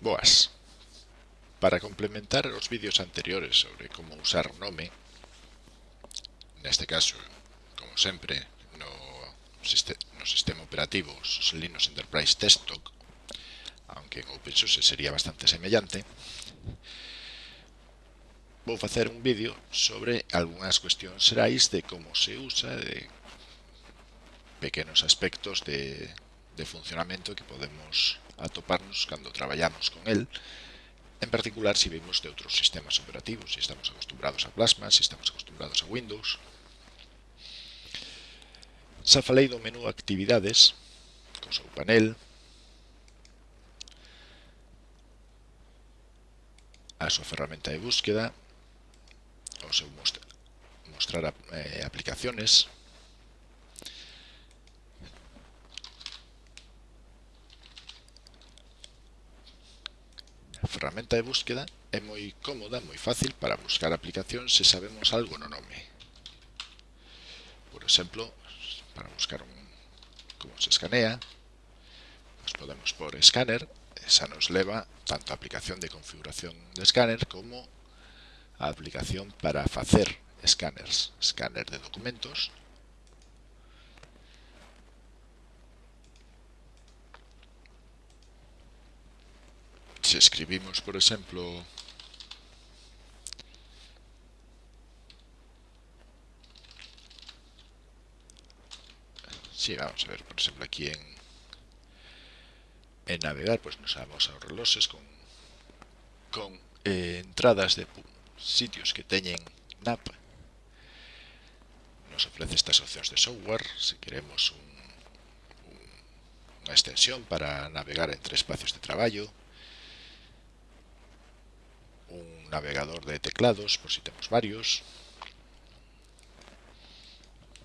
Boas. Para complementar os vídeos anteriores sobre como usar o nome, neste caso, como sempre, no, no sistema operativo Linux Enterprise Desktop, aunque en OpenSUSE sería bastante semellante, vou facer un vídeo sobre algunhas cuestións xerais de como se usa, de pequenos aspectos de, de funcionamento que podemos atoparnos cando traballamos con el, en particular se si vimos de outros sistemas operativos, se si estamos acostumbrados a Plasma, se si estamos acostumbrados a Windows. Xa falei do menú Actividades, co seu panel, a súa ferramenta de búsqueda, o seu mostrar, mostrar eh, aplicaciones, ferramenta de búsqueda é moi cómoda, moi fácil. Para buscar aplicacións se sabemos algo no. Por exemplo, para buscar un, como se escanea, nos podemos por escáner, esa nos leva tanto a aplicación de configuración de escáner como a aplicación para facer escáneres, escáner de documentos, se escribimos, por exemplo, Sí, vamos a ver, por exemplo, aquí en, en navegar, pues nos vamos a reloxes con, con eh, entradas de sitios que teñen NAP. Nos ofrece estas opcións de software, se queremos un, un, unha extensión para navegar entre espacios de traballo, un navegador de teclados, por si tenemos varios.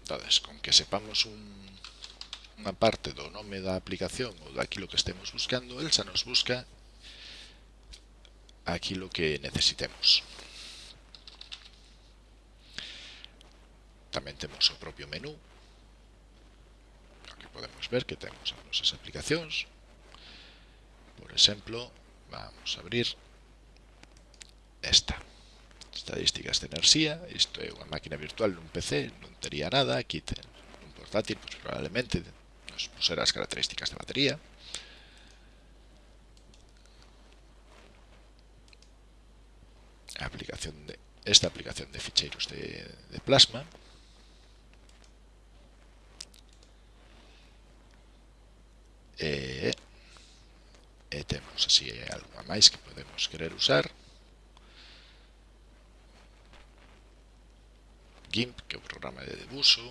Entonces, con que sepamos un, una parte do nome da aplicación ou daquilo que estemos buscando, el xa nos busca aquilo que necesitemos. Tamén temos o propio menú, que podemos ver que temos as nosas aplicacións. Por exemplo, vamos a abrir esta estadísticas de enerxía, isto é unha máquina virtual nun PC, non tería nada, aquí ten un portátil, pois probablemente nos pusera as características da batería. A aplicación de esta aplicación de ficheiros de, de plasma. E, e temos así algo máis que podemos querer usar. GIMP, que é o programa de debuso.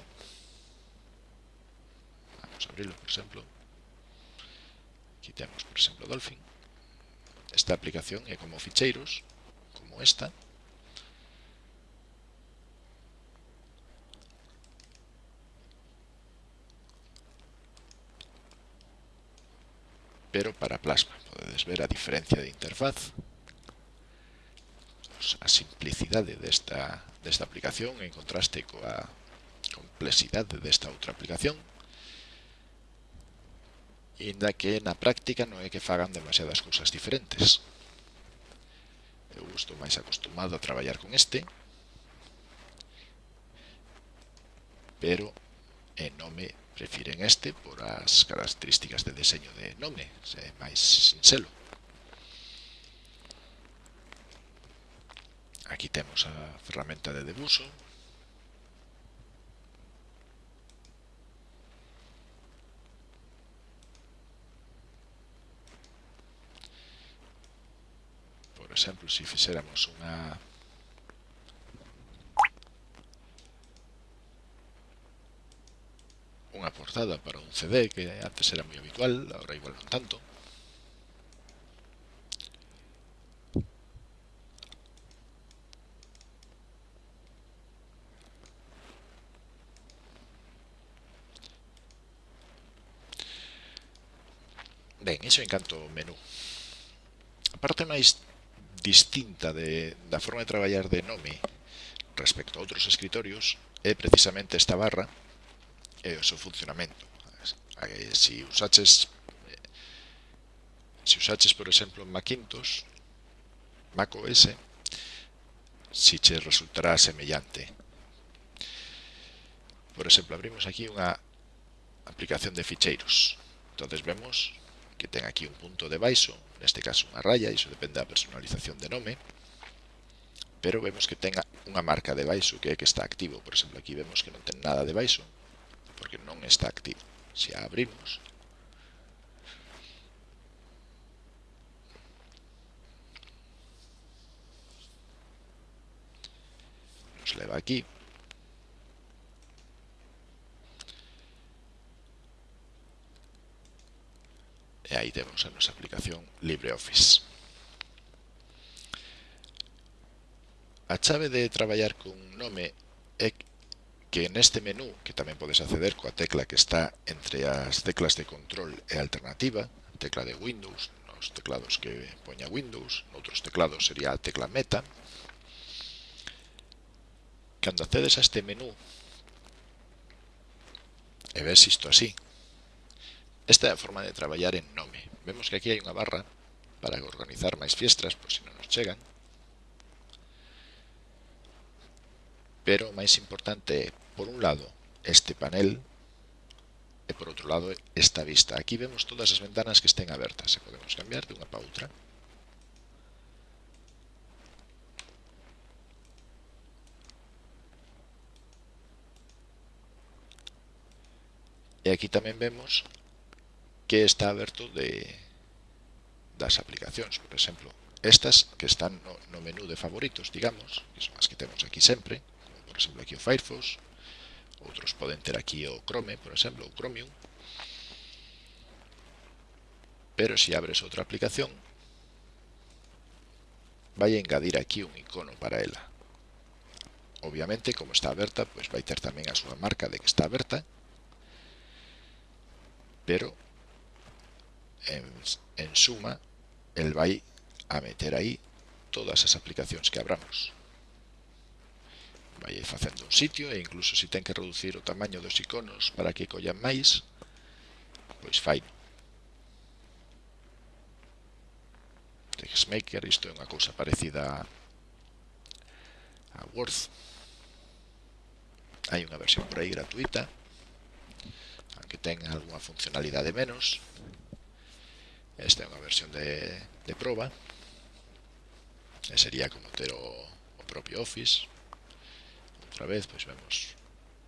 Vamos a abrirlo, por exemplo. Quitemos, por exemplo, Dolphin. Esta aplicación é como ficheiros, como esta. pero para plasma. Podedes ver a diferencia de interfaz, a simplicidade desta desta aplicación en contraste coa complexidade desta outra aplicación inda que na práctica non é que fagan demasiadas cousas diferentes. Eu estou máis acostumado a traballar con este, pero en nome prefiren este por as características de deseño de nome, é máis sinxelo. Aquí temos a ferramenta de debuso. Por exemplo, se fixéramos unha unha portada para un CD que antes era moi habitual, agora igual non tanto. iso encanto o menú. A parte máis distinta de, da forma de traballar de nome respecto a outros escritorios é precisamente esta barra eh, e o seu funcionamento. Se eh, si usaches se si usaches, por exemplo, Macintosh, Mac OS, si che resultará semellante. Por exemplo, abrimos aquí unha aplicación de ficheiros. Entonces vemos que ten aquí un punto de baixo, neste caso unha raya, iso depende da personalización de nome, pero vemos que ten unha marca de baixo que é que está activo. Por exemplo, aquí vemos que non ten nada de baixo, porque non está activo. Se a abrimos, nos leva aquí, E aí temos a nosa aplicación LibreOffice. A chave de traballar con nome é que neste menú, que tamén podes acceder coa tecla que está entre as teclas de control e alternativa, tecla de Windows, nos teclados que poña Windows, noutros teclados sería a tecla meta, cando accedes a este menú e ves isto así, Esta é a forma de traballar en Nome. Vemos que aquí hai unha barra para organizar máis fiestras, por se non nos chegan. Pero o máis importante é, por un lado, este panel e por outro lado esta vista. Aquí vemos todas as ventanas que estén abertas e podemos cambiar de unha para outra. E aquí tamén vemos que está aberto de das aplicacións, por exemplo, estas que están no, no menú de favoritos, digamos, que son as que temos aquí sempre, como por exemplo aquí o Firefox, outros poden ter aquí o Chrome, por exemplo, o Chromium, pero se si abres outra aplicación, vai a engadir aquí un icono para ela. Obviamente, como está aberta, pois vai ter tamén a súa marca de que está aberta, pero en, en suma, él va a meter ahí todas as aplicacións que abramos. Vai facendo un sitio e incluso se ten que reducir o tamaño dos iconos para que collan máis, pois fai. Textmaker, isto é unha cousa parecida a Word. Hai unha versión por aí gratuita, aunque ten algunha funcionalidade menos, Esta é unha versión de, de proba. E sería como ter o, o propio Office. Outra vez, pois vemos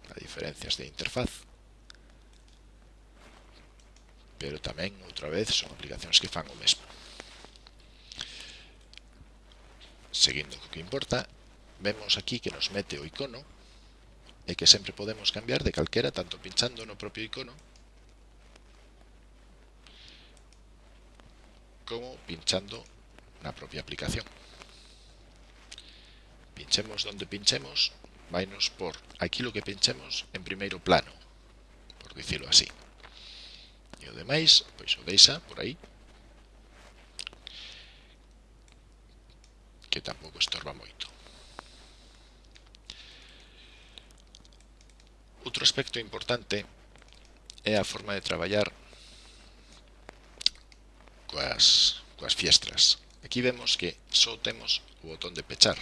as diferencias de interfaz. Pero tamén, outra vez, son aplicacións que fan o mesmo. Seguindo co que importa, vemos aquí que nos mete o icono e que sempre podemos cambiar de calquera, tanto pinchando no propio icono como pinchando la propia aplicación. Pinchemos donde pinchemos, vainos por aquí lo que pinchemos en primeiro plano, por dicirlo así. E o demais, pois o deixa por aí. Que tampouco estorba moito. Outro aspecto importante é a forma de traballar coas, coas fiestras. Aquí vemos que só temos o botón de pechar.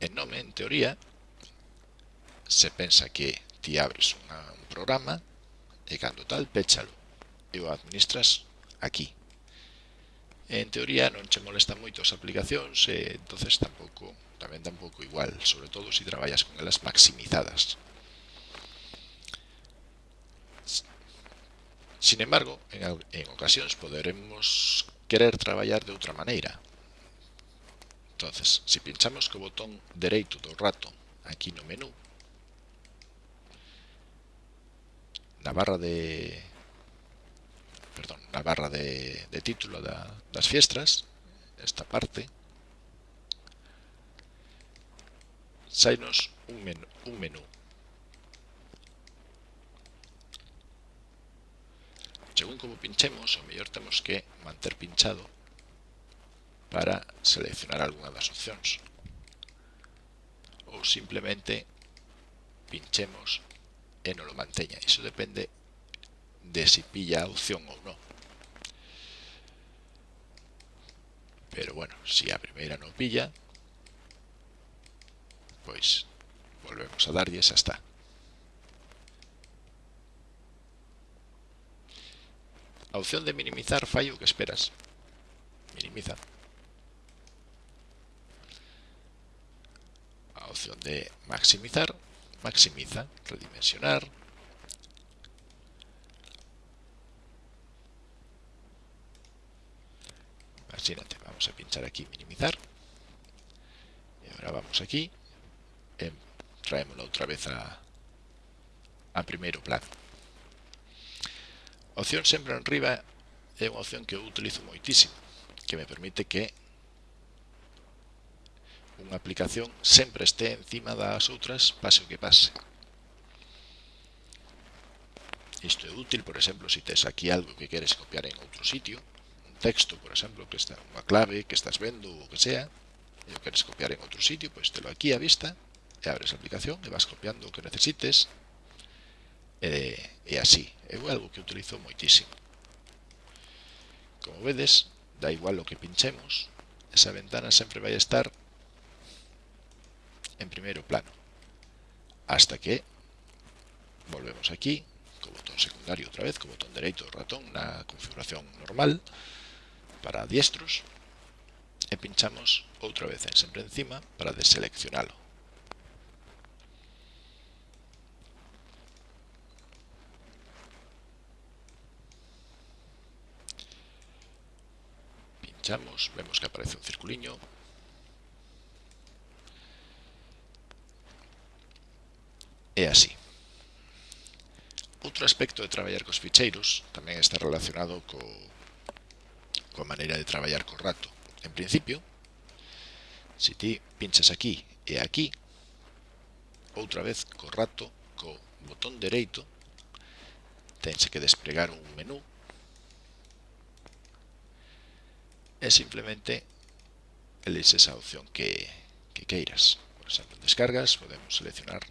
En nome, en teoría, se pensa que ti abres unha, un programa e cando tal, péchalo e o administras aquí. En teoría non che molesta moito as aplicacións e entonces tampouco, tamén tampouco igual, sobre todo se si traballas con elas maximizadas. Sin embargo, en, en ocasións poderemos querer traballar de outra maneira. Entonces, se si pinchamos co botón dereito do rato aquí no menú, na barra de perdón, na barra de, de título da, das fiestras, esta parte, sainos un menú, un menú según como pinchemos, o mellor temos que manter pinchado para seleccionar algunha das opcións. Ou simplemente pinchemos e non lo manteña. Iso depende de si pilla a opción ou non. Pero bueno, se si a primeira non pilla, pois volvemos a darlle e xa está. Opción de minimizar fai o que esperas. Minimiza. Opción de maximizar maximiza, redimensionar. Imagínate, vamos a pinchar aquí minimizar. Y ahora vamos aquí. E traémoslo outra vez a, a primeiro plano A opción sempre en riba é unha opción que eu utilizo moitísimo, que me permite que unha aplicación sempre este encima das outras, pase o que pase. Isto é útil, por exemplo, se si tes aquí algo que queres copiar en outro sitio, un texto, por exemplo, que está unha clave que estás vendo ou o que sea, e o queres copiar en outro sitio, pois pues aquí a vista, e abres a aplicación e vas copiando o que necesites, e, e así é algo que utilizo moitísimo. Como vedes da igual o que pinchemos esa ventana sempre vai estar en primeiro plano. Hasta que volvemos aquí co botón secundario outra vez, co botón dereito do ratón na configuración normal para diestros e pinchamos outra vez en sempre encima para deseleccionalo. pinchamos, vemos que aparece un circuliño. E así. Outro aspecto de traballar cos ficheiros tamén está relacionado co, coa maneira de traballar co rato. En principio, se ti pinchas aquí e aquí, outra vez co rato, co botón dereito, tense que despregar un menú e simplemente elegís esa opción que, que queiras. Por exemplo, en descargas podemos seleccionar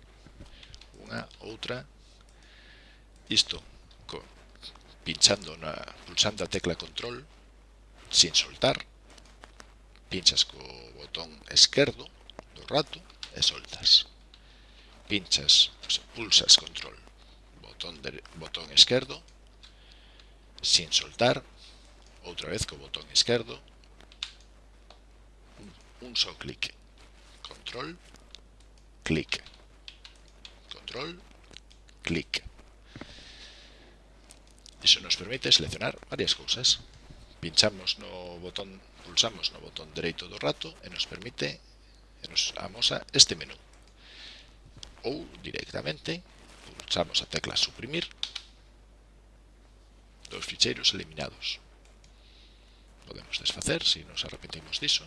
unha, outra. Isto, con, pinchando na, pulsando a tecla control, sin soltar, pinchas co botón esquerdo do rato e soltas. Pinchas, pulsas control, botón, de, botón esquerdo, sin soltar, outra vez co botón esquerdo, un só clic, control, clic, control, clic. Iso nos permite seleccionar varias cousas. Pinchamos no botón, pulsamos no botón dereito do rato e nos permite e nos amosa este menú. Ou directamente pulsamos a tecla suprimir dos ficheiros eliminados podemos desfacer se si nos arrepentimos diso.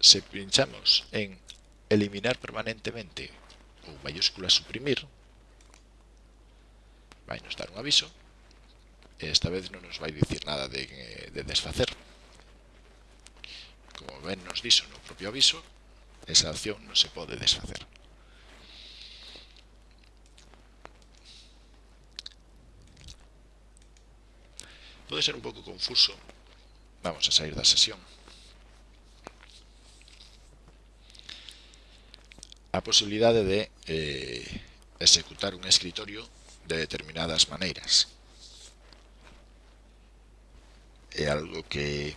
Se pinchamos en eliminar permanentemente ou mayúscula suprimir, vai nos dar un aviso. Esta vez non nos vai dicir nada de, de desfacer. Como ben nos dixo no propio aviso, esa acción non se pode desfacer. puede ser un poco confuso. Vamos a salir da sesión. A posibilidade de eh, executar un escritorio de determinadas maneiras. É algo que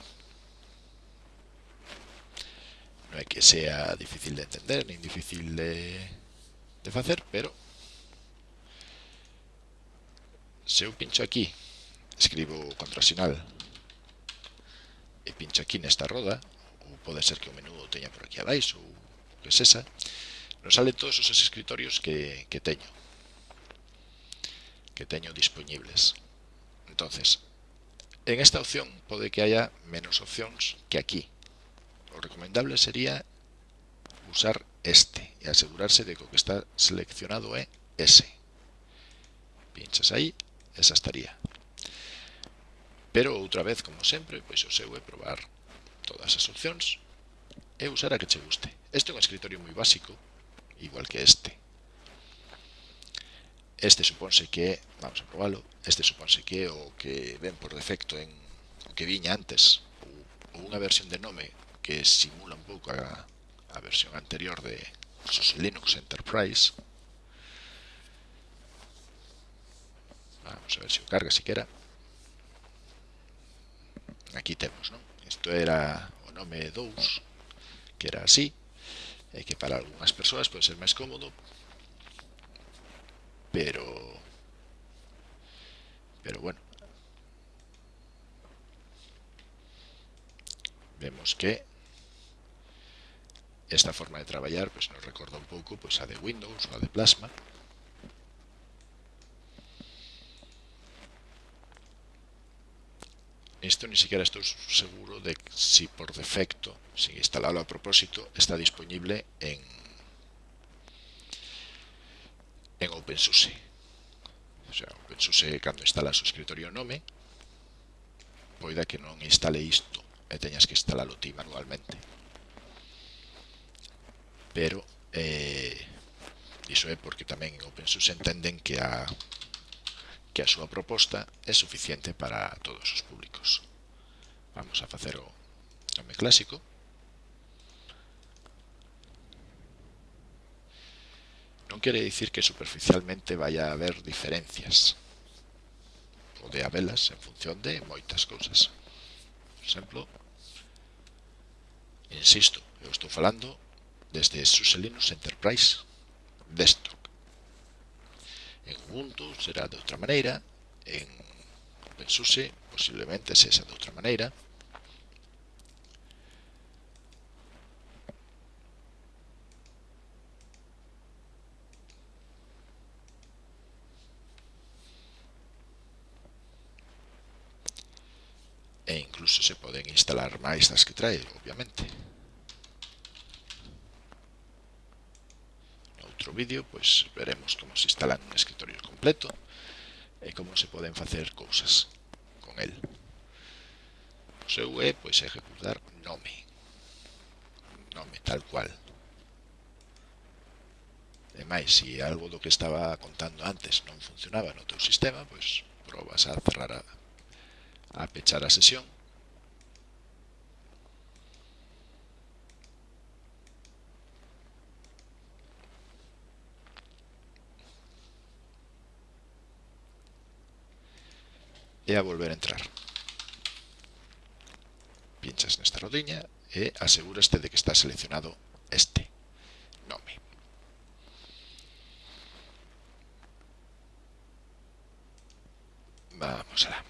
non é que sea difícil de entender, nin difícil de, de facer, pero se eu pincho aquí escribo contrasinal. E pincho aquí nesta roda ou pode ser que o menú o teña por aquí abaixo ou que esa, nos sale todos os escritorios que, que teño que teño disponibles. Entonces en esta opción pode que haya menos opcións que aquí. O recomendable sería usar este e asegurarse de que o que está seleccionado é ese. Pinchas aí esa estaría. Pero outra vez, como sempre, pois o seu é probar todas as opcións e usar a que che guste. Este é un escritorio moi básico, igual que este. Este supónse que é, vamos a probalo, este supónse que é o que ven por defecto en o que viña antes, ou unha versión de nome que simula un pouco a, a versión anterior de SUSE Linux Enterprise. Vamos a ver se o carga siquera. Aquí temos, non? isto era o nome 2 que era así e que para algunhas persoas pode ser máis cómodo pero pero bueno vemos que esta forma de traballar pues, nos recorda un pouco pues, a de Windows ou a de Plasma esto ni siquiera estoy seguro de si por defecto, sin instalarlo a propósito, está disponible en, en OpenSUSE. O sea, OpenSUSE, cando instalas o escritorio Nome, poida que non instale isto e eh, teñas que instalalo ti manualmente. Pero, eh, iso é porque tamén en OpenSUSE entenden que a que a súa proposta é suficiente para todos os públicos. Vamos a facer o nome clásico. Non quere dicir que superficialmente vaya a haber diferencias. Pode habelas en función de moitas cousas. Por exemplo, insisto, eu estou falando desde SUSE Linux Enterprise Desktop. En Ubuntu será de outra maneira, en OpenSUSE posiblemente sexa de outra maneira. E incluso se poden instalar máis das que trae, obviamente. outro vídeo, pois veremos como se instalan un escritorio completo e como se poden facer cousas con el. O seu é, pois, ejecutar nome. Nome tal cual. E máis, se algo do que estaba contando antes non funcionaba no teu sistema, pois probas a cerrar a, a pechar a sesión e a volver a entrar. Pinchas nesta rodiña e asegúraste de que está seleccionado este nome. Vamos alá.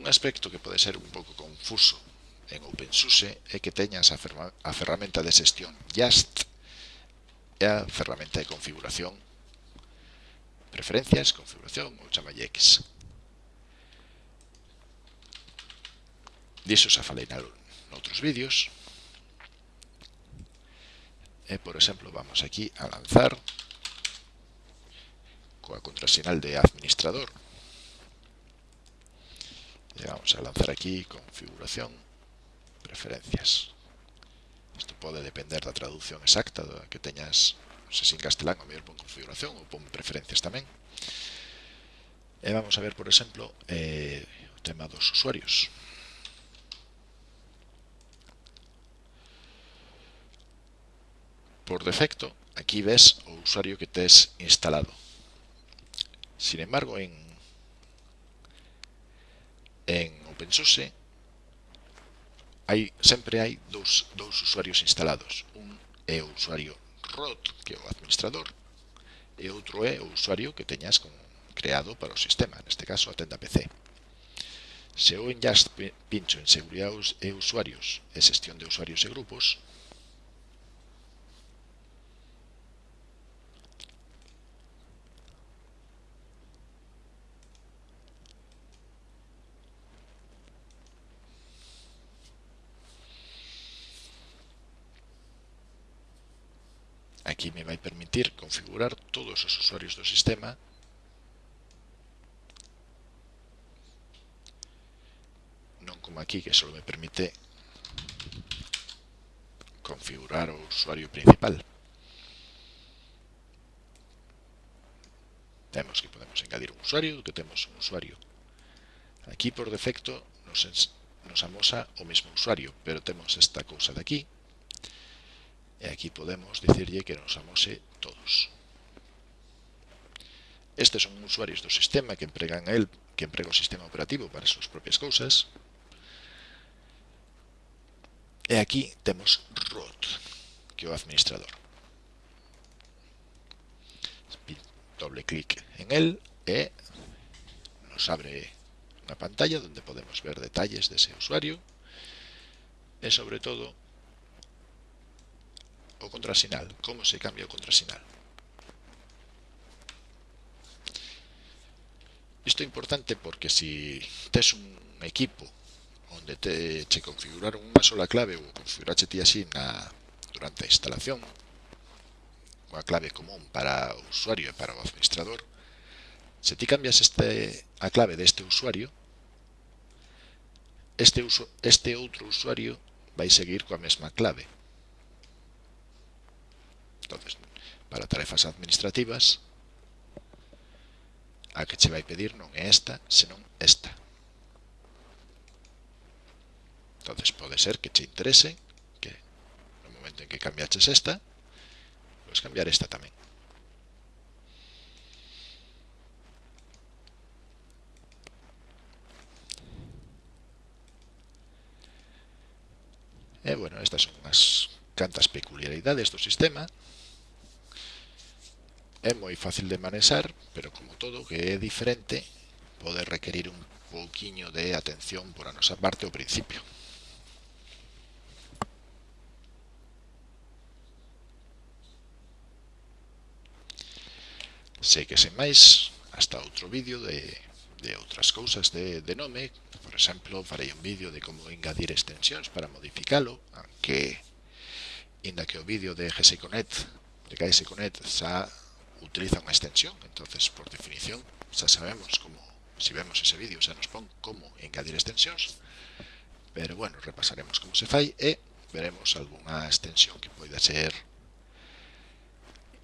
Un aspecto que pode ser un pouco confuso en OpenSUSE é que teñas a, a ferramenta de xestión Just e a ferramenta de configuración preferencias, configuración ou chamalle X. Diso xa falei noutros vídeos. E, por exemplo, vamos aquí a lanzar coa contrasinal de administrador. E vamos a lanzar aquí configuración preferencias. Isto pode depender da traducción exacta da que teñas, non sei se en castelán, o mellor pon configuración ou pon preferencias tamén. E vamos a ver, por exemplo, eh, o tema dos usuarios. Por defecto, aquí ves o usuario que tes instalado. Sin embargo, en, en OpenSUSE hai, sempre hai dous, dous usuarios instalados. Un é o usuario root, que é o administrador, e outro é o usuario que teñas con, creado para o sistema, neste caso a tenda PC. Se eu en Just pincho en seguridade e usuarios e xestión de usuarios e grupos, aquí me vai permitir configurar todos os usuarios do sistema. Non como aquí que só me permite configurar o usuario principal. Temos que podemos engadir un usuario do que temos un usuario. Aquí por defecto nos, nos amosa o mesmo usuario pero temos esta cousa de aquí. E aquí podemos dicirlle que nos amose todos. Estes son usuarios do sistema que empregan a el, que emprega o sistema operativo para as súas propias cousas. E aquí temos root, que é o administrador. Doble clic en el e nos abre unha pantalla onde podemos ver detalles dese usuario e sobre todo o contrasinal. Como se cambia o contrasinal? Isto é importante porque si tes un equipo onde te, che configuraron unha sola clave ou configurache ti así na, durante a instalación, unha clave común para o usuario e para o administrador, se ti cambias este, a clave deste usuario, este, uso, este outro usuario vai seguir coa mesma clave. Entonces, para tarefas administrativas, a que che vai pedir non é esta, senón esta. Entonces pode ser que che interese que no momento en que cambiaches esta, podes cambiar esta tamén. E, bueno, estas son unhas cantas peculiaridades do sistema É moi fácil de manexar, pero como todo que é diferente, pode requerir un pouquiño de atención por a nosa parte ao principio. Sei que sen máis, hasta outro vídeo de, de outras cousas de, de nome, por exemplo, farei un vídeo de como engadir extensións para modificalo, aunque, inda que o vídeo de GSConnect, de GSConnect, xa utiliza una extensión. Entonces, por definición, xa sabemos como, si vemos ese vídeo, xa nos pon como engadir extensións. Pero bueno, repasaremos como se fai e veremos algunha extensión que poida ser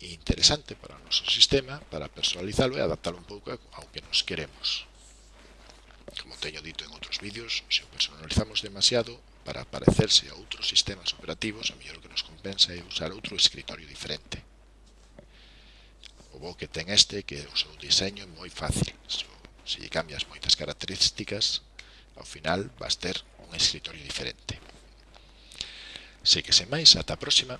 interesante para o noso sistema, para personalizarlo e adaptarlo un pouco ao que nos queremos. Como teño dito en outros vídeos, se o personalizamos demasiado para parecerse a outros sistemas operativos, a mellor que nos compensa é usar outro escritorio diferente o bo que ten este que o seu diseño é moi fácil. Se, se lle cambias moitas características, ao final vas ter un escritorio diferente. Sei que sen máis, ata a próxima.